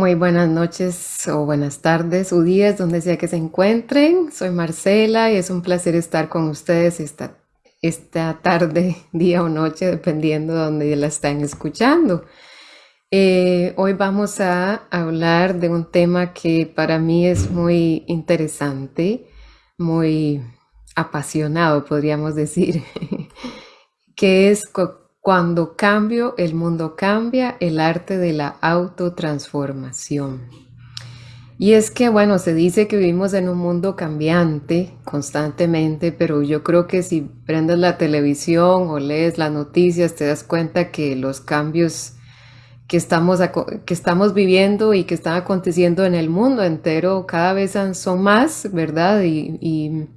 Muy buenas noches o buenas tardes o días, donde sea que se encuentren. Soy Marcela y es un placer estar con ustedes esta, esta tarde, día o noche, dependiendo de donde la están escuchando. Eh, hoy vamos a hablar de un tema que para mí es muy interesante, muy apasionado, podríamos decir, que es cuando cambio, el mundo cambia, el arte de la autotransformación. Y es que, bueno, se dice que vivimos en un mundo cambiante constantemente, pero yo creo que si prendes la televisión o lees las noticias, te das cuenta que los cambios que estamos, que estamos viviendo y que están aconteciendo en el mundo entero cada vez son más, ¿verdad? y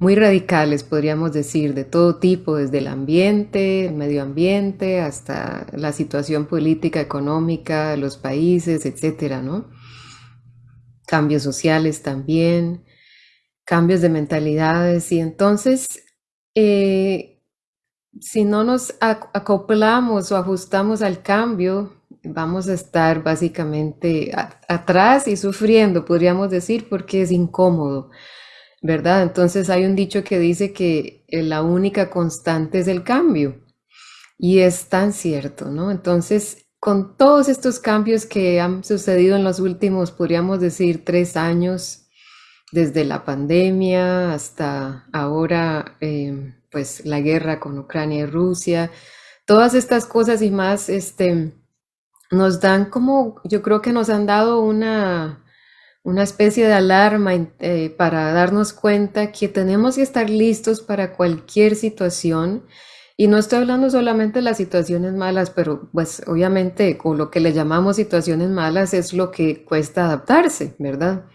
muy radicales, podríamos decir, de todo tipo, desde el ambiente, el medio ambiente, hasta la situación política, económica los países, etcétera, ¿no? Cambios sociales también, cambios de mentalidades. Y entonces, eh, si no nos acoplamos o ajustamos al cambio, vamos a estar básicamente atrás y sufriendo, podríamos decir, porque es incómodo. ¿Verdad? Entonces hay un dicho que dice que eh, la única constante es el cambio. Y es tan cierto, ¿no? Entonces, con todos estos cambios que han sucedido en los últimos, podríamos decir, tres años, desde la pandemia hasta ahora, em, pues la guerra con Ucrania y Rusia, todas estas cosas y más, este, nos dan como, yo creo que nos han dado una, una especie de alarma eh, para darnos cuenta que tenemos que estar listos para cualquier situación. Y no estoy hablando solamente de las situaciones malas, pero pues obviamente con lo que le llamamos situaciones malas es lo que cuesta adaptarse, ¿verdad?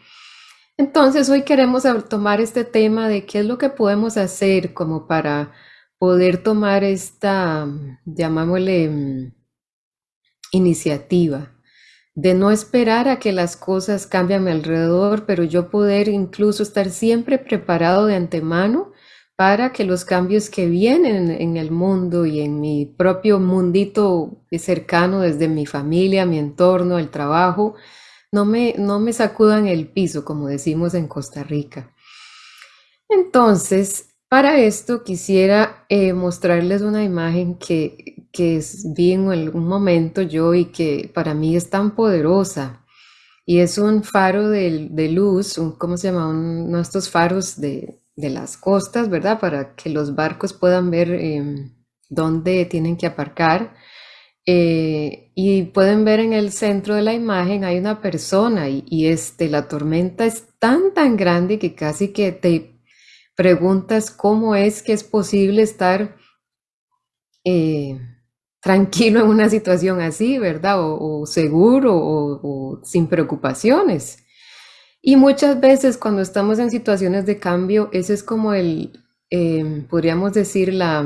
Entonces hoy queremos tomar este tema de qué es lo que podemos hacer como para poder tomar esta, llamámosle, mm, iniciativa de no esperar a que las cosas cambien a mi alrededor, pero yo poder incluso estar siempre preparado de antemano para que los cambios que vienen en el mundo y en mi propio mundito cercano, desde mi familia, mi entorno, el trabajo, no me, no me sacudan el piso, como decimos en Costa Rica. Entonces, para esto quisiera eh, mostrarles una imagen que, que vi en algún momento yo y que para mí es tan poderosa. Y es un faro de, luz, un, ¿cómo se llama? uno de estos faros de, las costas, ¿verdad? Para que los barcos puedan ver em, dónde tienen que aparcar. Eh, y pueden ver en el centro de la imagen hay una persona y, y, este, la tormenta es tan, tan grande que casi que te preguntas cómo es que es posible estar eh, tranquilo en una situación así, ¿verdad? O, seguro o, sin preocupaciones. Y muchas veces cuando estamos en situaciones de cambio, ese es como el, em, podríamos decir, la,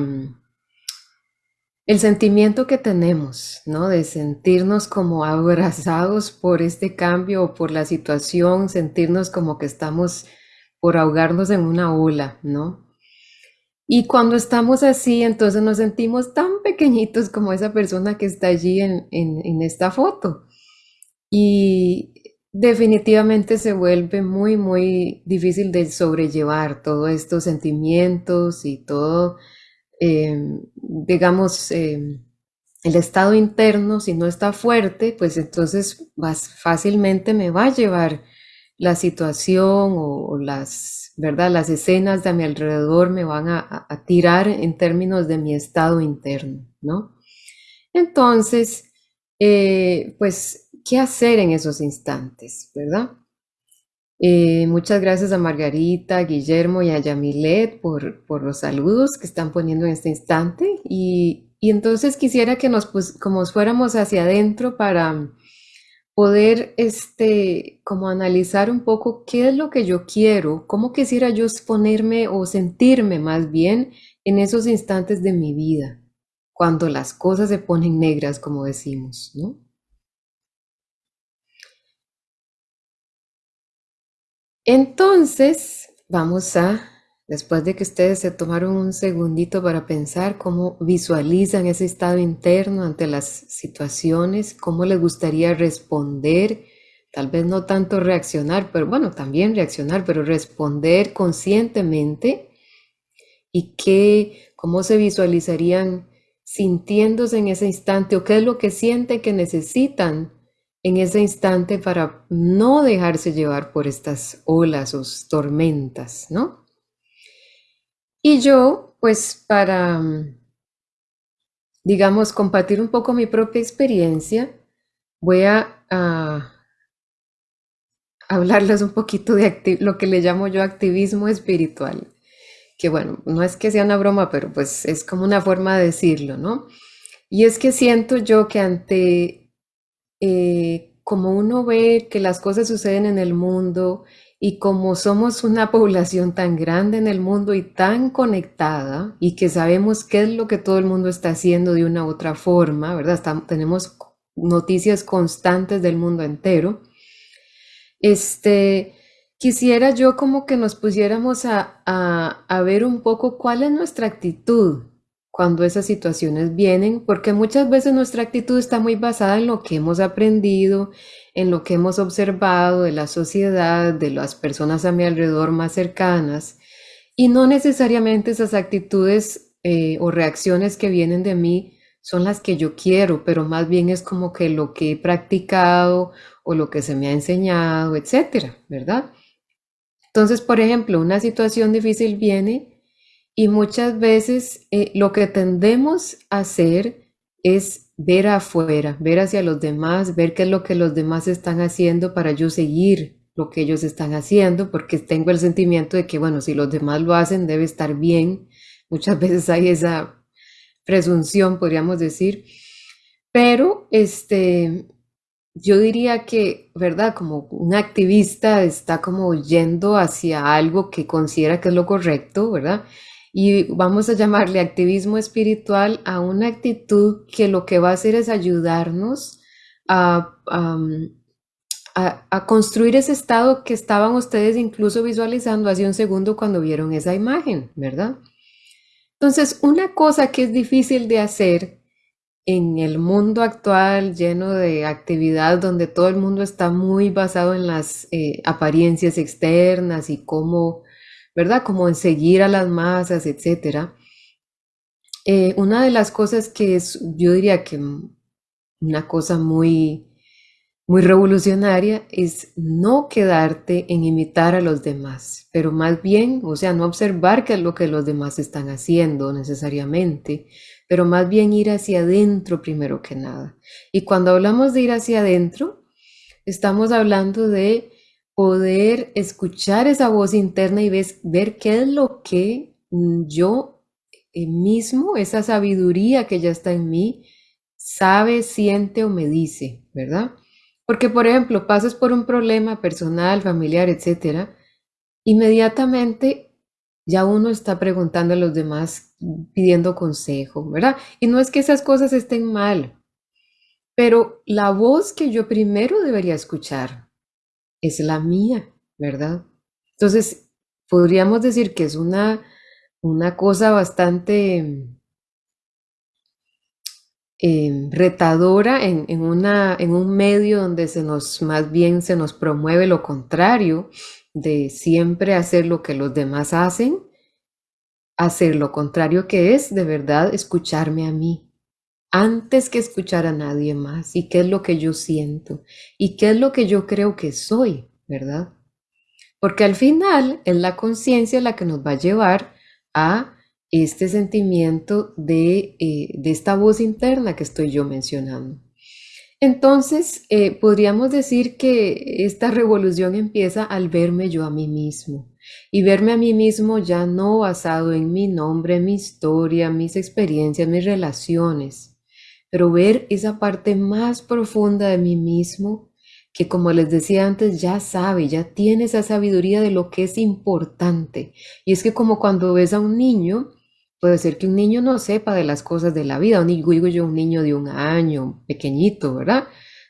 el sentimiento que tenemos, ¿no? De sentirnos como abrazados por este cambio o por la situación, sentirnos como que estamos por ahogarnos en una ola, ¿no? Y cuando estamos así, entonces nos sentimos tan pequeñitos como esa persona que está allí en, esta foto. Y definitivamente se vuelve muy, muy difícil de sobrellevar todos estos sentimientos y todo, em, digamos, em, el estado interno, si no está fuerte, pues entonces más fácilmente me va a llevar la situación o, las, ¿verdad? Las escenas de mi alrededor me van a, tirar en términos de mi estado interno, ¿no? Entonces, eh, pues, ¿qué hacer en esos instantes, verdad? Eh, muchas gracias a Margarita, Guillermo y a Yamilet por, por los saludos que están poniendo en este instante. Y, y entonces quisiera que nos, pues, como fuéramos hacia adentro para poder este, como analizar un poco qué es lo que yo quiero, cómo quisiera yo exponerme o sentirme más bien en esos instantes de mi vida, cuando las cosas se ponen negras, como decimos, ¿no? Entonces, vamos a Después de que ustedes se tomaron un segundito para pensar cómo visualizan ese estado interno ante las situaciones, cómo les gustaría responder tal vez no tanto reaccionar, pero bueno, también reaccionar, pero responder conscientemente y qué, cómo se visualizarían sintiéndose en ese instante o qué es lo que sienten que necesitan en ese instante para no dejarse llevar por estas olas o tormentas, ¿no? Y yo, pues para, digamos, compartir un poco mi propia experiencia, voy a, hablarles un poquito de lo que le llamo yo activismo espiritual que bueno, no es que sea una broma, pero pues es como una forma de decirlo, ¿no? Y es que siento yo que ante, eh, como uno ve que las cosas suceden en el mundo y como somos una población tan grande en el mundo y tan conectada y que sabemos qué es lo que todo el mundo está haciendo de una u otra forma, ¿verdad? tenemos noticias constantes del mundo entero. Este, Quisiera yo como que nos pusiéramos a, a, ver un poco cuál es nuestra actitud cuando esas situaciones vienen, porque muchas veces nuestra actitud está muy basada en lo que hemos aprendido, en lo que hemos observado de la sociedad, de las personas a mi alrededor más cercanas, y no necesariamente esas actitudes eh, o reacciones que vienen de mí son las que yo quiero, pero más bien es como que lo que he practicado o lo que se me ha enseñado, etcétera, ¿verdad? Entonces, por ejemplo, una situación difícil viene y muchas veces eh, lo que tendemos a hacer es ver afuera, ver hacia los demás, ver qué es lo que los demás están haciendo para yo seguir lo que ellos están haciendo, porque tengo el sentimiento de que, bueno, si los demás lo hacen, debe estar bien. Muchas veces hay esa presunción, podríamos decir. Pero, este, yo diría que, ¿verdad? Como un activista está como yendo hacia algo que considera que es lo correcto, ¿verdad? Y vamos a llamarle activismo espiritual a una actitud que lo que va a hacer es ayudarnos a, a, construir ese estado que estaban ustedes incluso visualizando hace un segundo cuando vieron esa imagen, ¿verdad? Entonces, una cosa que es difícil de hacer en el mundo actual lleno de actividad donde todo el mundo está muy basado en las eh, apariencias externas y cómo, ¿verdad? Como en seguir a las masas, etcétera. Eh, una de las cosas que es, yo diría que una cosa muy, muy revolucionaria es no quedarte en imitar a los demás, pero más bien, o sea, no observar qué es lo que los demás están haciendo necesariamente, pero más bien ir hacia adentro primero que nada. Y cuando hablamos de ir hacia adentro, estamos hablando de poder escuchar esa voz interna y ver qué es lo que yo mismo, esa sabiduría que ya está en mí, sabe, siente o me dice, ¿verdad? Porque, por ejemplo, pasas por un problema personal, familiar, etcétera, inmediatamente ya uno está preguntando a los demás, pidiendo consejo, ¿verdad? Y no es que esas cosas estén mal, pero la voz que yo primero debería escuchar es la mía, ¿verdad? Entonces, podríamos decir que es una, una cosa bastante em, retadora en, en, una, en un medio donde se nos, más bien se nos promueve lo contrario, de siempre hacer lo que los demás hacen, hacer lo contrario que es de verdad escucharme a mí, antes que escuchar a nadie más, y qué es lo que yo siento, y qué es lo que yo creo que soy, ¿verdad? Porque al final es la conciencia la que nos va a llevar a este sentimiento de, eh, de esta voz interna que estoy yo mencionando. Entonces, eh, podríamos decir que esta revolución empieza al verme yo a mí mismo y verme a mí mismo ya no basado en mi nombre, mi historia, mis experiencias, mis relaciones, pero ver esa parte más profunda de mí mismo que como les decía antes ya sabe, ya tiene esa sabiduría de lo que es importante. Y es que como cuando ves a un niño, Puede ser que un niño no sepa de las cosas de la vida, un digo yo un niño de un año, pequeñito, ¿verdad?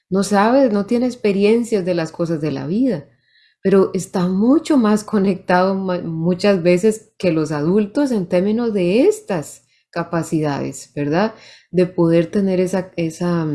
No sabe, no tiene experiencias de las cosas de la vida, pero está mucho más conectado muchas veces que los adultos en términos de estas capacidades, ¿verdad? De poder tener esa, esa,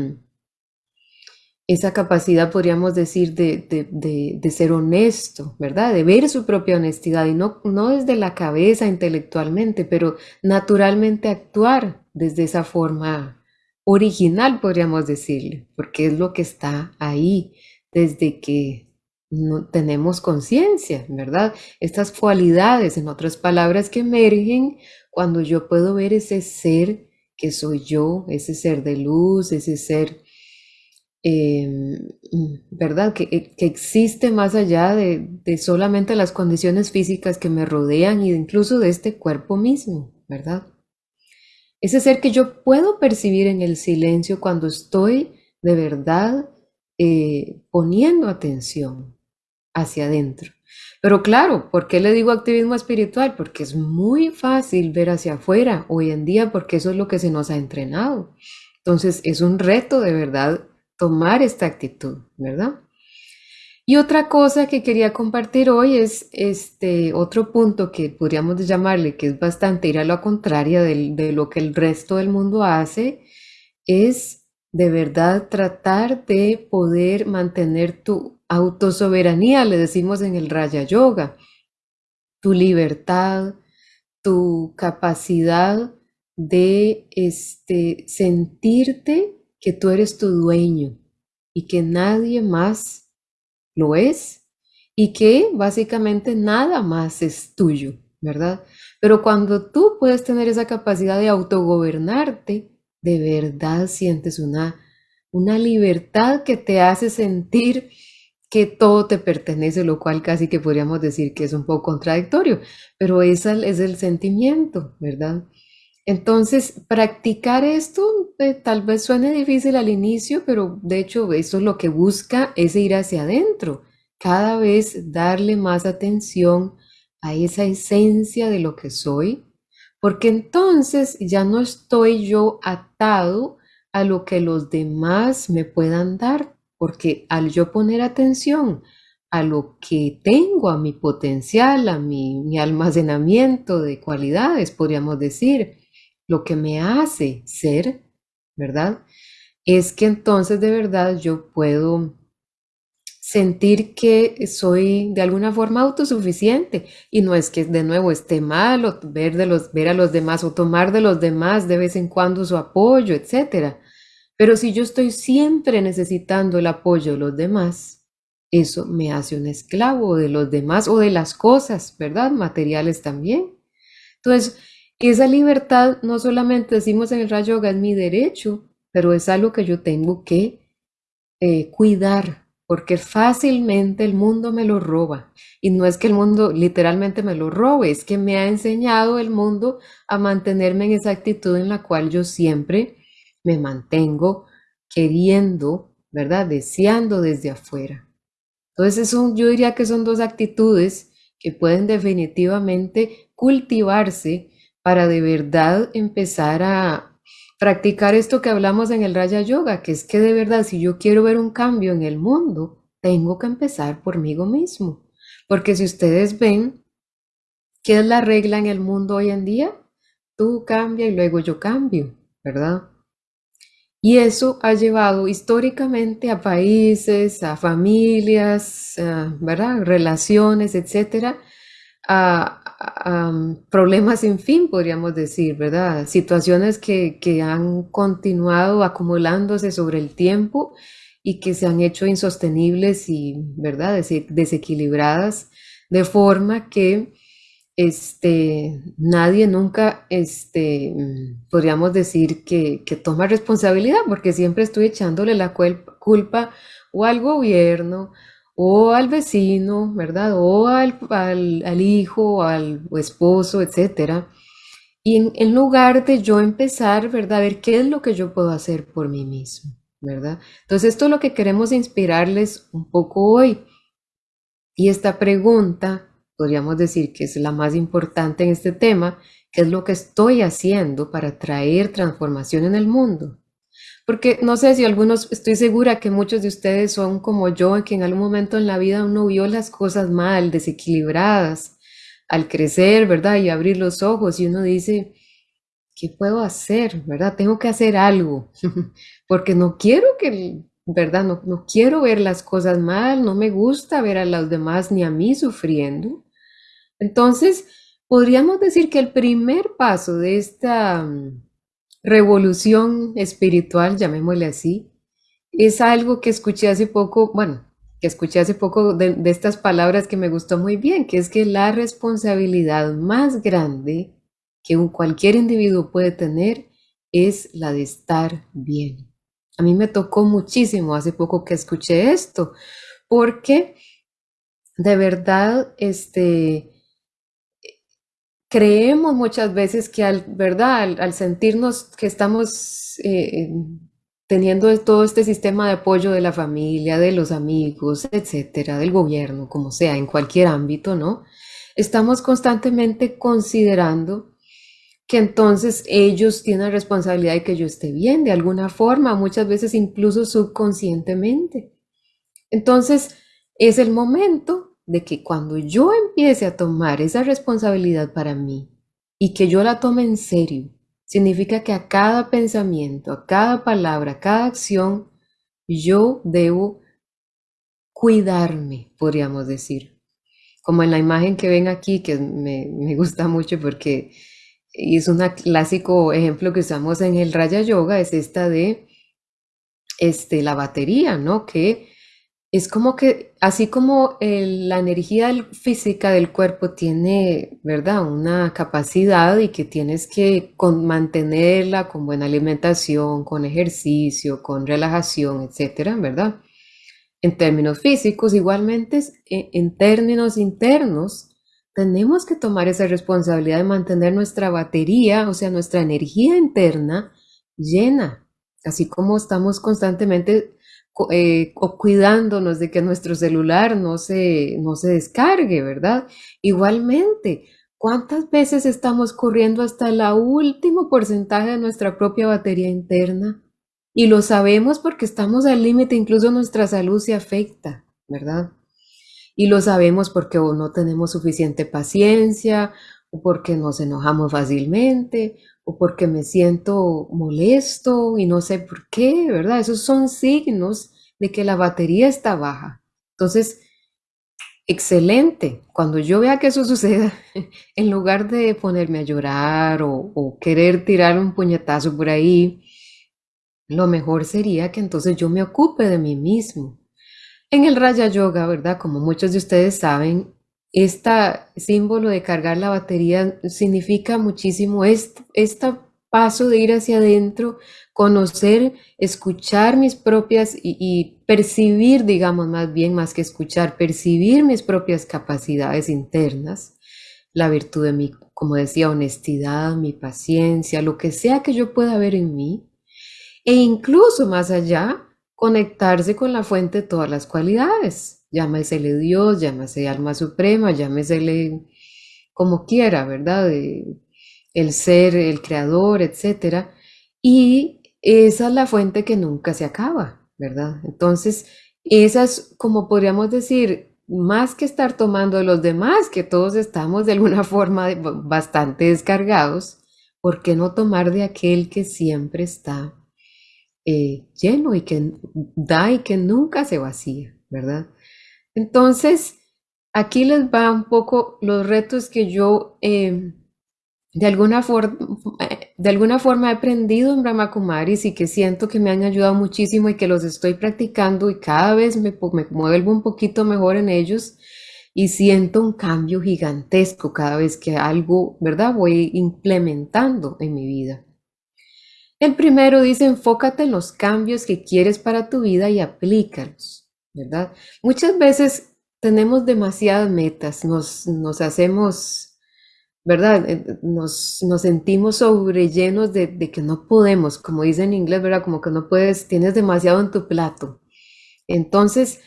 esa capacidad, podríamos decir, de, ser honesto, ¿verdad? De ver su propia honestidad y no, no desde la cabeza intelectualmente, pero naturalmente actuar desde esa forma original, podríamos decirle, porque es lo que está ahí desde que no tenemos conciencia, ¿verdad? Estas cualidades, en otras palabras, que emergen cuando yo puedo ver ese ser que soy yo, ese ser de luz, ese ser Em, ¿verdad? Que, eh, que, existe más allá de, de, solamente las condiciones físicas que me rodean y incluso de este cuerpo mismo, ¿verdad? Ese ser que yo puedo percibir en el silencio cuando estoy de verdad eh, poniendo atención hacia adentro. Pero claro, ¿por qué le digo activismo espiritual? Porque es muy fácil ver hacia afuera hoy en día porque eso es lo que se nos ha entrenado. Entonces es un reto de verdad tomar esta actitud, ¿verdad? Y otra cosa que quería compartir hoy es este otro punto que podríamos llamarle que es bastante ir a lo contraria de, de lo que el resto del mundo hace, es de verdad tratar de poder mantener tu autosoberanía, le decimos en el Raya Yoga, tu libertad, tu capacidad de este, sentirte que tú eres tu dueño y que nadie más lo es y que básicamente nada más es tuyo, ¿verdad? Pero cuando tú puedes tener esa capacidad de autogobernarte, de verdad sientes una, una libertad que te hace sentir que todo te pertenece, lo cual casi que podríamos decir que es un poco contradictorio, pero ese es el sentimiento, ¿verdad? Entonces, practicar esto eh, tal vez suene difícil al inicio, pero de hecho eso es lo que busca, es ir hacia adentro, cada vez darle más atención a esa esencia de lo que soy, porque entonces ya no estoy yo atado a lo que los demás me puedan dar, porque al yo poner atención a lo que tengo, a mi potencial, a mi, mi almacenamiento de cualidades, podríamos decir, lo que me hace ser, ¿verdad? Es que entonces de verdad yo puedo sentir que soy de alguna forma autosuficiente y no es que de nuevo esté mal ver, de los, ver a los demás o tomar de los demás de vez en cuando su apoyo, etc. Pero si yo estoy siempre necesitando el apoyo de los demás, eso me hace un esclavo de los demás o de las cosas, ¿verdad? Materiales también. Entonces, esa libertad no solamente decimos en el rayo yoga es mi derecho, pero es algo que yo tengo que eh, cuidar, porque fácilmente el mundo me lo roba. Y no es que el mundo literalmente me lo robe, es que me ha enseñado el mundo a mantenerme en esa actitud en la cual yo siempre me mantengo queriendo, ¿verdad? Deseando desde afuera. Entonces, yo diría que son dos actitudes que pueden definitivamente cultivarse para de verdad empezar a practicar esto que hablamos en el Raya Yoga, que es que de verdad si yo quiero ver un cambio en el mundo, tengo que empezar por mí mismo. Porque si ustedes ven, ¿qué es la regla en el mundo hoy en día? Tú cambia y luego yo cambio, ¿verdad? Y eso ha llevado históricamente a países, a familias, ¿verdad? Relaciones, etcétera, a, problemas sin fin, podríamos decir, ¿verdad? Situaciones que, que han continuado acumulándose sobre el tiempo y que se han hecho insostenibles y, ¿verdad?, desequilibradas, de forma que este, nadie nunca, este, podríamos decir que, que toma responsabilidad, porque siempre estoy echándole la culpa o al gobierno o al vecino, ¿verdad? O al, al, hijo, al esposo, etcétera. Y en, lugar de yo empezar, ¿verdad? A ver qué es lo que yo puedo hacer por mí mismo, ¿verdad? Entonces esto es lo que queremos inspirarles un poco hoy. Y esta pregunta, podríamos decir que es la más importante en este tema, ¿qué es lo que estoy haciendo para traer transformación en el mundo? Porque no sé si algunos, estoy segura que muchos de ustedes son como yo, que en algún momento en la vida uno vio las cosas mal, desequilibradas, al crecer, ¿verdad? Y abrir los ojos y uno dice, ¿qué puedo hacer? ¿Verdad? Tengo que hacer algo, porque no quiero que ¿verdad? No, no quiero ver las cosas mal, no me gusta ver a los demás ni a mí sufriendo. Entonces, podríamos decir que el primer paso de esta mm, revolución espiritual, llamémosle así, es algo que escuché hace poco, bueno, que escuché hace poco de, estas palabras que me gustó muy bien, que es que la responsabilidad más grande que un, cualquier individuo puede tener es la de estar bien. A mí me tocó muchísimo hace poco que escuché esto, porque de verdad, este, creemos muchas veces que al, ¿verdad? Al, sentirnos que estamos eh, teniendo todo este sistema de apoyo de la familia, de los amigos, etcétera, del gobierno, como sea, en cualquier ámbito, ¿no? Estamos constantemente considerando que entonces ellos tienen responsabilidad de que yo esté bien de alguna forma, muchas veces incluso subconscientemente. Entonces, es el momento de que cuando yo empiece a tomar esa responsabilidad para mí y que yo la tome en serio, significa que a cada pensamiento, a cada palabra, a cada acción, yo debo cuidarme, podríamos decir. Como en la imagen que ven aquí, que me, me gusta mucho porque es un clásico ejemplo que usamos en el Raya Yoga, es esta de este, la batería, ¿no? Que es como que, así como la energía física del cuerpo tiene, ¿verdad? Una capacidad y que tienes que mantenerla con buena alimentación, con ejercicio, con relajación, etcétera, ¿verdad? En términos físicos, igualmente en términos internos, tenemos que tomar esa responsabilidad de mantener nuestra batería, o sea, nuestra energía interna llena, así como estamos constantemente eh, cuidándonos de que nuestro celular no se, no se descargue, ¿verdad? Igualmente, ¿cuántas veces estamos corriendo hasta el último porcentaje de nuestra propia batería interna? Y lo sabemos porque estamos al límite, incluso nuestra salud se afecta, ¿verdad? Y lo sabemos porque o no tenemos suficiente paciencia, o porque nos enojamos fácilmente, o porque me siento molesto y no sé por qué, ¿verdad? Esos son signos de que la batería está baja. Entonces, excelente. Cuando yo vea que eso suceda, en lugar de ponerme a llorar o, o, querer tirar un puñetazo por ahí, lo mejor sería que entonces yo me ocupe de mí mismo. En el Raya Yoga, ¿verdad? Como muchos de ustedes saben, este símbolo de cargar la batería significa muchísimo este, este paso de ir hacia adentro, conocer, escuchar mis propias y, y, percibir, digamos más bien, más que escuchar, percibir mis propias capacidades internas, la virtud de mi, como decía, honestidad, mi paciencia, lo que sea que yo pueda ver en mí, e incluso más allá, conectarse con la fuente de todas las cualidades. Llámesele Dios, llámese alma suprema, llámesele como quiera, ¿verdad? el ser, el creador, etc. Y esa es la fuente que nunca se acaba, ¿verdad? Entonces, esa es como podríamos decir, más que estar tomando de los demás, que todos estamos de alguna forma bastante descargados, ¿por qué no tomar de aquel que siempre está eh, lleno y que da y que nunca se vacía, ¿verdad? Entonces, aquí les va un poco los retos que yo eh, de, alguna forma he aprendido en Brahma Kumaris y que siento que me han ayudado muchísimo y que los estoy practicando y cada vez me, me vuelvo un poquito mejor en ellos y siento un cambio gigantesco cada vez que algo, ¿verdad? Voy implementando en mi vida. El primero dice, enfócate en los cambios que quieres para tu vida y aplícalos, ¿verdad? Muchas veces tenemos demasiadas metas, nos, nos hacemos, ¿verdad? Eh, nos, nos sentimos sobrellenos de, de que no podemos, como dice en inglés, ¿verdad? Como que no puedes, tienes demasiado en tu plato. Entonces,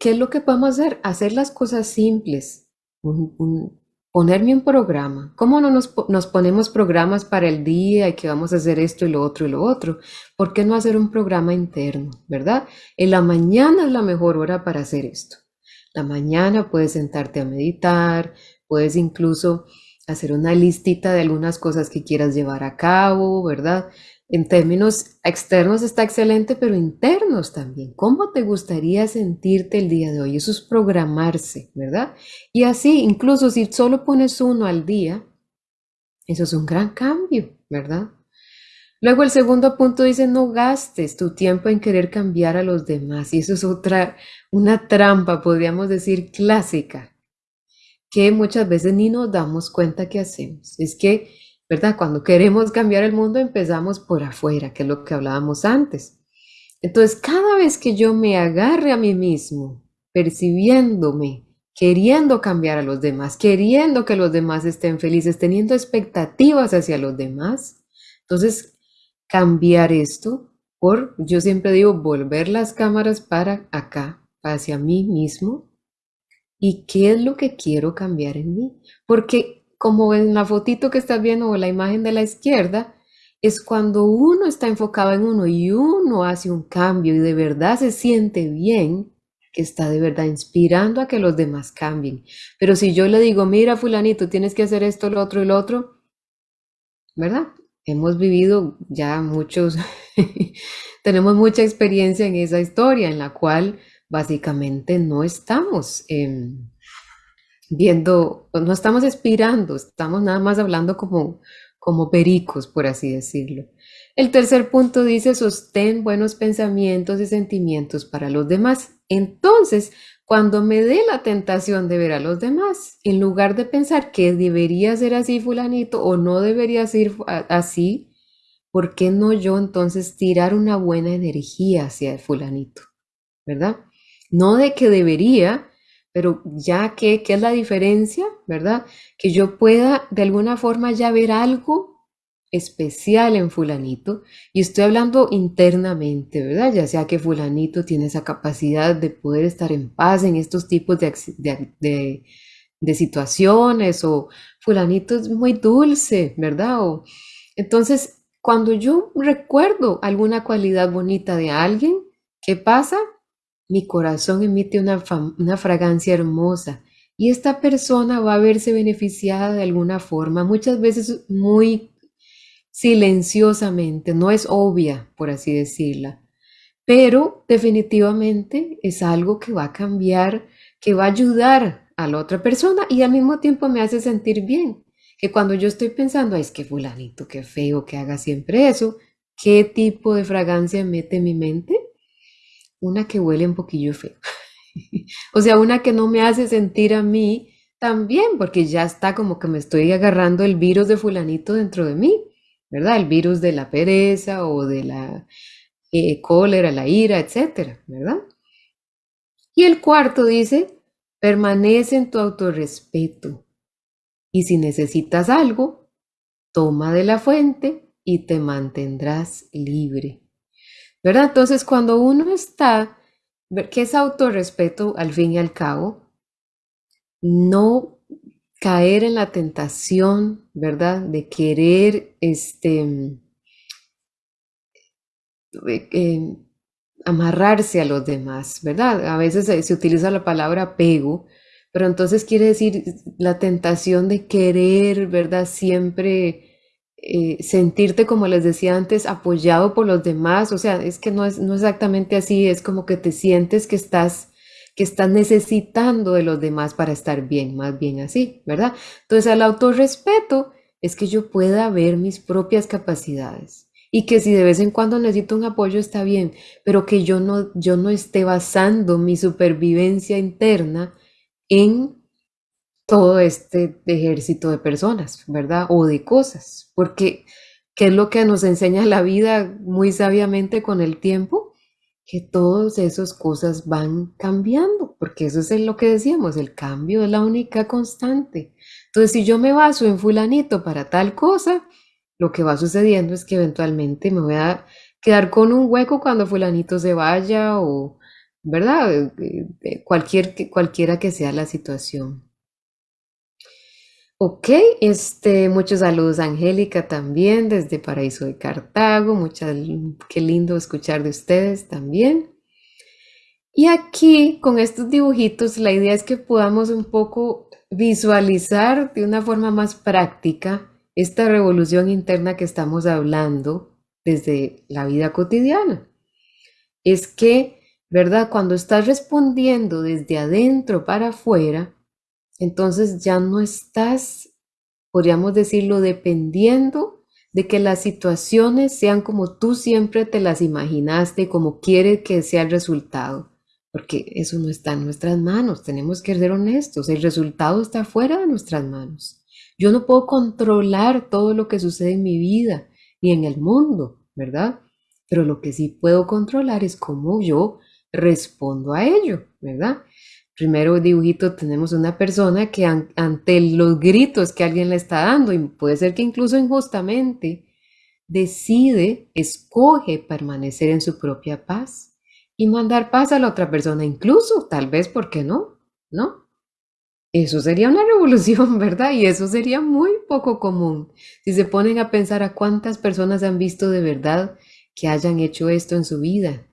¿qué es lo que podemos hacer? Hacer las cosas simples. un, ponerme un programa. ¿Cómo no nos, nos, ponemos programas para el día y que vamos a hacer esto y lo otro y lo otro? ¿Por qué no hacer un programa interno, verdad? En la mañana es la mejor hora para hacer esto. La mañana puedes sentarte a meditar, puedes incluso hacer una listita de algunas cosas que quieras llevar a cabo, ¿verdad? En términos externos está excelente, pero internos también. ¿Cómo te gustaría sentirte el día de hoy? Eso es programarse, ¿verdad? Y así, incluso si solo pones uno al día, eso es un gran cambio, ¿verdad? Luego el segundo punto dice, no gastes tu tiempo en querer cambiar a los demás. Y eso es otra, una trampa, podríamos decir, clásica, que muchas veces ni nos damos cuenta que hacemos. Es que ¿verdad? Cuando queremos cambiar el mundo empezamos por afuera, que es lo que hablábamos antes. Entonces, cada vez que yo me agarre a mí mismo, percibiéndome, queriendo cambiar a los demás, queriendo que los demás estén felices, teniendo expectativas hacia los demás, entonces cambiar esto por, yo siempre digo, volver las cámaras para acá, hacia mí mismo, y qué es lo que quiero cambiar en mí. Porque como en la fotito que estás viendo o la imagen de la izquierda, es cuando uno está enfocado en uno y uno hace un cambio y de verdad se siente bien, que está de verdad inspirando a que los demás cambien. Pero si yo le digo, mira fulanito, tienes que hacer esto, lo otro y lo otro, ¿verdad? Hemos vivido ya muchos, tenemos mucha experiencia en esa historia en la cual básicamente no estamos viendo, no estamos inspirando, estamos nada más hablando como, como pericos, por así decirlo. El tercer punto dice, sostén buenos pensamientos y sentimientos para los demás. Entonces, cuando me dé la tentación de ver a los demás, en lugar de pensar que debería ser así fulanito o no debería ser así, ¿por qué no yo entonces tirar una buena energía hacia el fulanito? ¿Verdad? No de que debería, pero ya que, ¿qué es la diferencia? ¿Verdad? Que yo pueda de alguna forma ya ver algo especial en fulanito y estoy hablando internamente, ¿verdad? Ya sea que fulanito tiene esa capacidad de poder estar en paz en estos tipos de, de, de, situaciones o fulanito es muy dulce, ¿verdad? O, entonces, cuando yo recuerdo alguna cualidad bonita de alguien, ¿qué pasa? Mi corazón emite una, fragancia hermosa y esta persona va a verse beneficiada de alguna forma, muchas veces muy silenciosamente, no es obvia, por así decirla, pero definitivamente es algo que va a cambiar, que va a ayudar a la otra persona y al mismo tiempo me hace sentir bien. Que cuando yo estoy pensando, es que fulanito, qué feo que haga siempre eso, ¿qué tipo de fragancia mete en mi mente? Una que huele un poquillo feo. o sea, una que no me hace sentir a mí tan bien, porque ya está como que me estoy agarrando el virus de fulanito dentro de mí, ¿verdad? El virus de la pereza o de la eh, cólera, la ira, etcétera, ¿verdad? Y el cuarto dice, permanece en tu autorrespeto. Y si necesitas algo, toma de la fuente y te mantendrás libre. ¿Verdad? Entonces, cuando uno está, que es autorrespeto al fin y al cabo, no caer en la tentación, ¿verdad? De querer, este, eh, amarrarse a los demás, ¿verdad? A veces se, se utiliza la palabra apego, pero entonces quiere decir la tentación de querer, ¿verdad? Siempre eh, sentirte, como les decía antes, apoyado por los demás. O sea, es que no es no exactamente así, es como que te sientes que estás, que estás necesitando de los demás para estar bien, más bien así, ¿verdad? Entonces, el autorrespeto es que yo pueda ver mis propias capacidades y que si de vez en cuando necesito un apoyo está bien, pero que yo no, yo no esté basando mi supervivencia interna en todo este ejército de personas, ¿verdad? O de cosas, porque ¿qué es lo que nos enseña la vida muy sabiamente con el tiempo? Que todas esas cosas van cambiando, porque eso es lo que decíamos, el cambio es la única constante. Entonces, si yo me baso en fulanito para tal cosa, lo que va sucediendo es que eventualmente me voy a quedar con un hueco cuando fulanito se vaya o, ¿verdad? Eh, eh, cualquier, cualquiera que sea la situación. Ok, este, muchos saludos Angélica también desde Paraíso de Cartago, muchas, qué lindo escuchar de ustedes también. Y aquí con estos dibujitos la idea es que podamos un poco visualizar de una forma más práctica esta revolución interna que estamos hablando, desde la vida cotidiana. Es que, ¿verdad? Cuando estás respondiendo desde adentro para afuera, entonces ya no estás, podríamos decirlo, dependiendo de que las situaciones sean como tú siempre te las imaginaste, como quieres que sea el resultado, porque eso no está en nuestras manos, tenemos que ser honestos, el resultado está fuera de nuestras manos. Yo no puedo controlar todo lo que sucede en mi vida ni en el mundo, ¿verdad? Pero lo que sí puedo controlar es cómo yo respondo a ello, ¿verdad? Primero dibujito tenemos una persona que ante los gritos que alguien le está dando, y puede ser que incluso injustamente, decide, escoge permanecer en su propia paz y mandar paz a la otra persona, incluso, tal vez, ¿por qué no? ¿No? Eso sería una revolución, ¿verdad? Y eso sería muy poco común. Si se ponen a pensar a cuántas personas han visto de verdad que hayan hecho esto en su vida,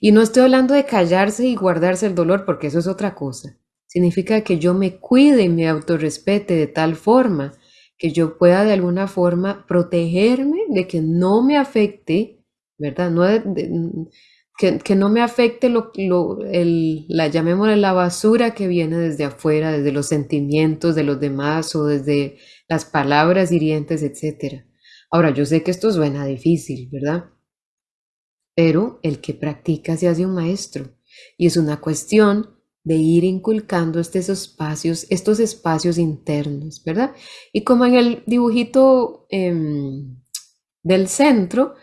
y no estoy hablando de callarse y guardarse el dolor, porque eso es otra cosa. Significa que yo me cuide y me autorrespete de tal forma que yo pueda de alguna forma protegerme de que no me afecte, ¿verdad? No que, no me afecte lo, el, la, llamémosle la basura que viene desde afuera, desde los sentimientos de los demás o desde las palabras hirientes, etc. Ahora, yo sé que esto suena difícil, ¿verdad? Pero el que practica se hace un maestro y es una cuestión de ir inculcando estos espacios, estos espacios internos, ¿verdad? Y como en el dibujito em, del centro,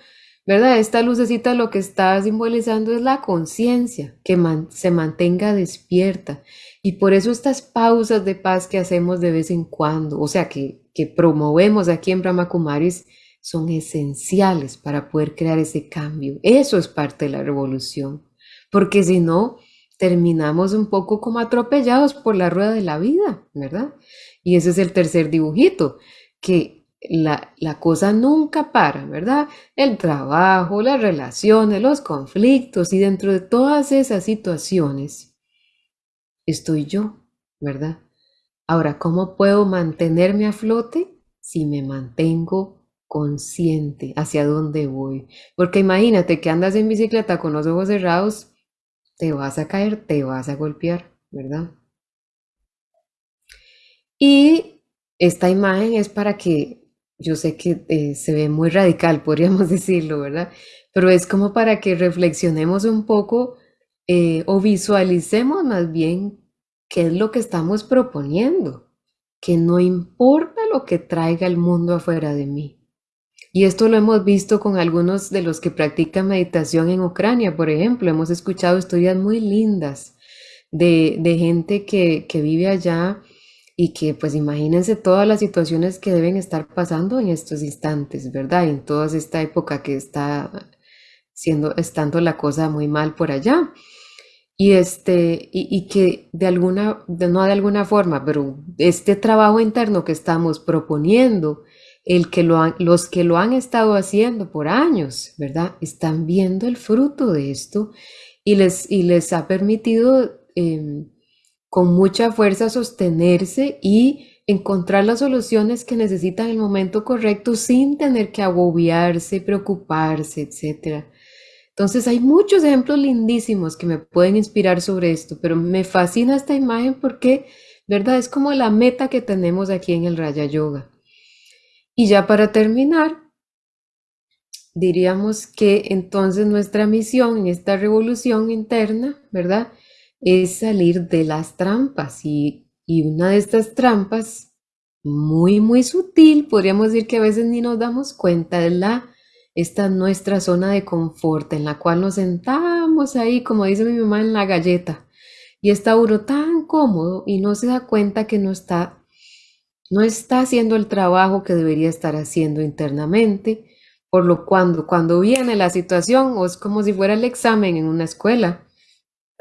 ¿verdad? Esta lucecita lo que está simbolizando es la conciencia, que se mantenga despierta. Y por eso estas pausas de paz que hacemos de vez en cuando, o sea, que, que promovemos aquí en Brahma Kumaris, son esenciales para poder crear ese cambio. Eso es parte de la revolución, porque si no, terminamos un poco como atropellados por la rueda de la vida, ¿verdad? Y ese es el tercer dibujito, que la, la, cosa nunca para, ¿verdad? El trabajo, las relaciones, los conflictos y dentro de todas esas situaciones estoy yo, ¿verdad? Ahora, ¿cómo puedo mantenerme a flote si me mantengo consciente hacia dónde voy. Porque imagínate que andas en bicicleta con los ojos cerrados, te vas a caer, te vas a golpear, ¿verdad? Y esta imagen es para que, yo sé que eh, se ve muy radical, podríamos decirlo, ¿verdad? Pero es como para que reflexionemos un poco eh, o visualicemos más bien qué es lo que estamos proponiendo, que no importa lo que traiga el mundo afuera de mí. Y esto lo hemos visto con algunos de los que practican meditación en Ucrania, por ejemplo. Hemos escuchado historias muy lindas de, gente que, vive allá y que pues imagínense todas las situaciones que deben estar pasando en estos instantes, ¿verdad? En toda esta época que está siendo, estando la cosa muy mal por allá. Y, este, y, que de alguna, no de alguna forma, pero este trabajo interno que estamos proponiendo, el que lo los que lo han estado haciendo por años, ¿verdad? Están viendo el fruto de esto y les, y les ha permitido em, con mucha fuerza sostenerse y encontrar las soluciones que necesitan en el momento correcto sin tener que agobiarse, preocuparse, etc. Entonces hay muchos ejemplos lindísimos que me pueden inspirar sobre esto, pero me fascina esta imagen porque, ¿verdad? Es como la meta que tenemos aquí en el Raya Yoga. Y ya para terminar, diríamos que entonces nuestra misión en esta revolución interna, ¿verdad? Es salir de las trampas y, y una de estas trampas, muy, muy sutil, podríamos decir que a veces ni nos damos cuenta, es la, esta nuestra zona de confort en la cual nos sentamos ahí, como dice mi mamá, en la galleta. Y está uno tan cómodo y no se da cuenta que no está no está haciendo el trabajo que debería estar haciendo internamente, por lo cuando cuando viene la situación o es como si fuera el examen en una escuela,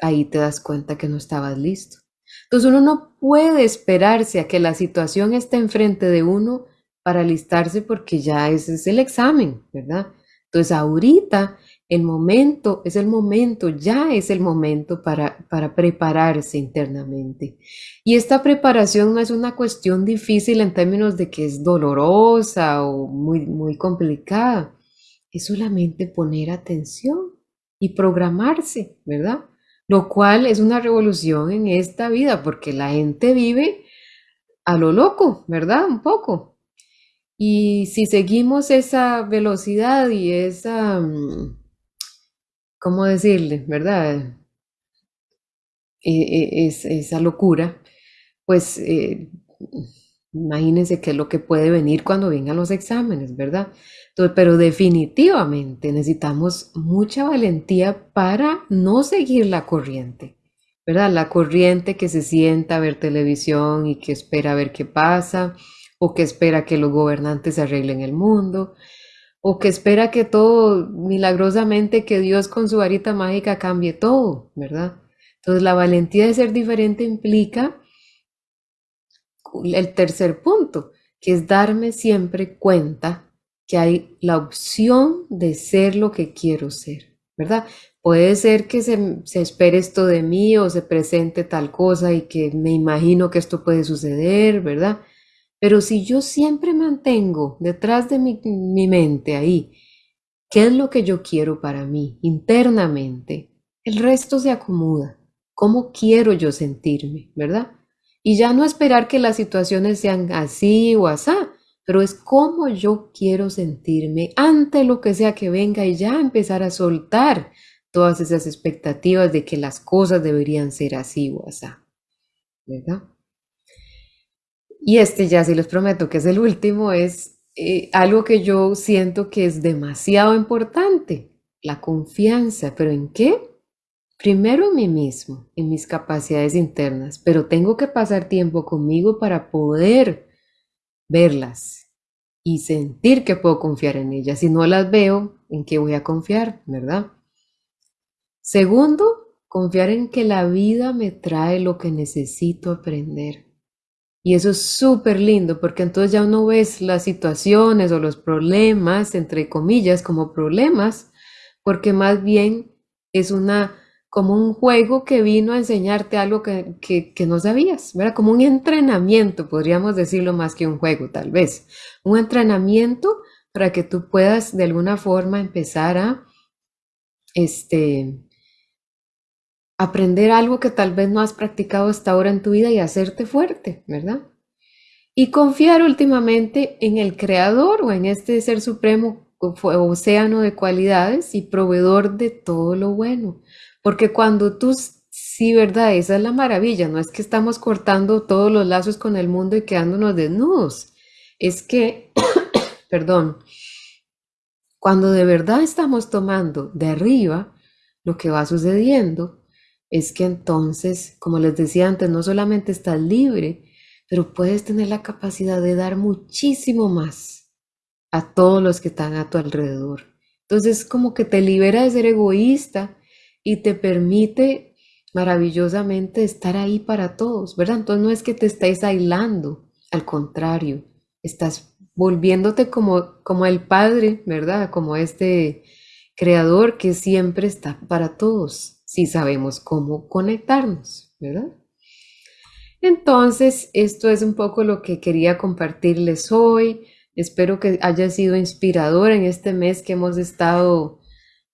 ahí te das cuenta que no estabas listo. Entonces uno no puede esperarse a que la situación esté enfrente de uno para alistarse porque ya ese es el examen, ¿verdad? Entonces ahorita el momento, es el momento, ya es el momento para, para prepararse internamente. Y esta preparación no es una cuestión difícil en términos de que es dolorosa o muy, muy complicada. es solamente poner atención y programarse, ¿verdad? Lo cual es una revolución en esta vida porque la gente vive a lo loco, ¿verdad? Un poco. Y si seguimos esa velocidad y esa, mm, ¿cómo decirle? ¿Verdad? E, e, es, esa locura, pues eh, imagínense qué es lo que puede venir cuando vengan los exámenes, ¿verdad? Entonces, pero definitivamente necesitamos mucha valentía para no seguir la corriente, ¿verdad? La corriente que se sienta a ver televisión y que espera a ver qué pasa, o que espera que los gobernantes arreglen el mundo, o que espera que todo milagrosamente, que Dios con su varita mágica cambie todo, ¿verdad? Entonces la valentía de ser diferente implica el tercer punto, que es darme siempre cuenta que hay la opción de ser lo que quiero ser, ¿verdad? Puede ser que se, espere esto de mí o se presente tal cosa y que me imagino que esto puede suceder, ¿verdad? Pero si yo siempre mantengo detrás de mi, mi mente ahí, ¿qué es lo que yo quiero para mí internamente? El resto se acomoda cómo quiero yo sentirme, ¿verdad? Y ya no esperar que las situaciones sean así o asá, pero es cómo yo quiero sentirme ante lo que sea que venga y ya empezar a soltar todas esas expectativas de que las cosas deberían ser así o asá, ¿verdad? Y este ya sí les prometo que es el último, es eh, algo que yo siento que es demasiado importante, la confianza, pero ¿en qué? Primero en mí mismo, en mis capacidades internas, pero tengo que pasar tiempo conmigo para poder verlas y sentir que puedo confiar en ellas. Si no las veo, ¿en qué voy a confiar? ¿Verdad? Segundo, confiar en que la vida me trae lo que necesito aprender. Y eso es súper lindo porque entonces ya uno ves las situaciones o los problemas, entre comillas, como problemas, porque más bien es una como un juego que vino a enseñarte algo que, no sabías, ¿verdad? Como un entrenamiento, podríamos decirlo más que un juego, tal vez. Un entrenamiento para que tú puedas de alguna forma empezar a este, aprender algo que tal vez no has practicado hasta ahora en tu vida y hacerte fuerte, ¿verdad? Y confiar últimamente en el creador o en este ser supremo, océano de cualidades y proveedor de todo lo bueno. Porque cuando tú, sí, ¿verdad? Esa es la maravilla, no es que estamos cortando todos los lazos con el mundo y quedándonos desnudos, es que, perdón, cuando de verdad estamos tomando de arriba, lo que va sucediendo es que entonces, como les decía antes, no solamente estás libre, pero puedes tener la capacidad de dar muchísimo más a todos los que están a tu alrededor. Entonces, como que te libera de ser egoísta y te permite maravillosamente estar ahí para todos, ¿verdad? Entonces no es que te estés aislando, al contrario, estás volviéndote como, como el Padre, ¿verdad? Como este creador que siempre está para todos, si sabemos cómo conectarnos, ¿verdad? Entonces, esto es un poco lo que quería compartirles hoy. Espero que haya sido inspirador en este mes que hemos estado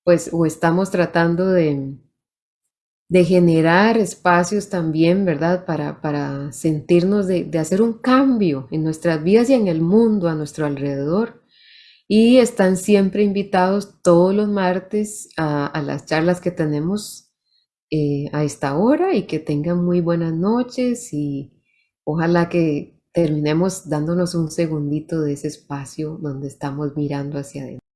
pues o estamos tratando de, de generar espacios también, ¿verdad? Para, para sentirnos de, hacer un cambio en nuestras vidas y en el mundo a nuestro alrededor. Y están siempre invitados todos los martes a, las charlas que tenemos eh, a esta hora y que tengan muy buenas noches y ojalá que terminemos dándonos un segundito de ese espacio donde estamos mirando hacia adentro.